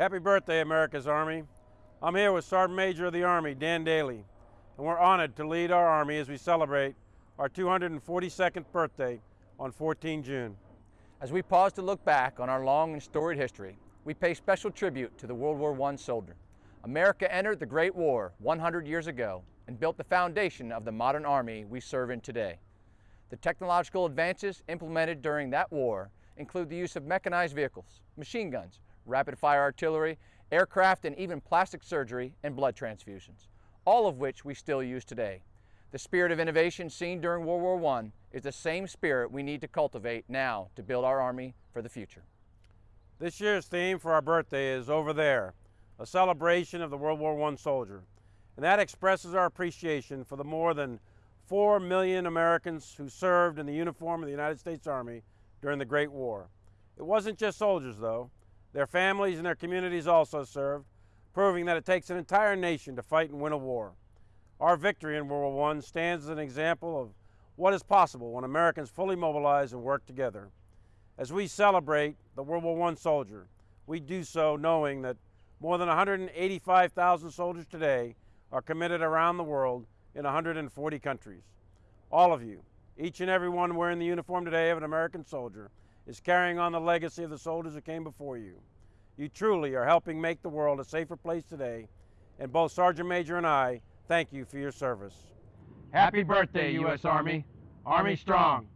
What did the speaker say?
Happy birthday, America's Army. I'm here with Sergeant Major of the Army, Dan Dailey, and we're honored to lead our Army as we celebrate our 242nd birthday on 14 June. As we pause to look back on our long and storied history, we pay special tribute to the World War I soldier. America entered the Great War 100 years ago and built the foundation of the modern Army we serve in today. The technological advances implemented during that war include the use of mechanized vehicles, machine guns, rapid fire artillery, aircraft, and even plastic surgery and blood transfusions, all of which we still use today. The spirit of innovation seen during World War I is the same spirit we need to cultivate now to build our Army for the future. This year's theme for our birthday is Over There, a celebration of the World War I soldier. And that expresses our appreciation for the more than 4 million Americans who served in the uniform of the United States Army during the Great War. It wasn't just soldiers, though. Their families and their communities also served, proving that it takes an entire nation to fight and win a war. Our victory in World War I stands as an example of what is possible when Americans fully mobilize and work together. As we celebrate the World War I soldier, we do so knowing that more than 185,000 soldiers today are committed around the world in 140 countries. All of you, each and every one wearing the uniform today of an American soldier, is carrying on the legacy of the soldiers who came before you. You truly are helping make the world a safer place today, and both Sergeant Major and I thank you for your service. Happy birthday, U.S. Army. Army strong.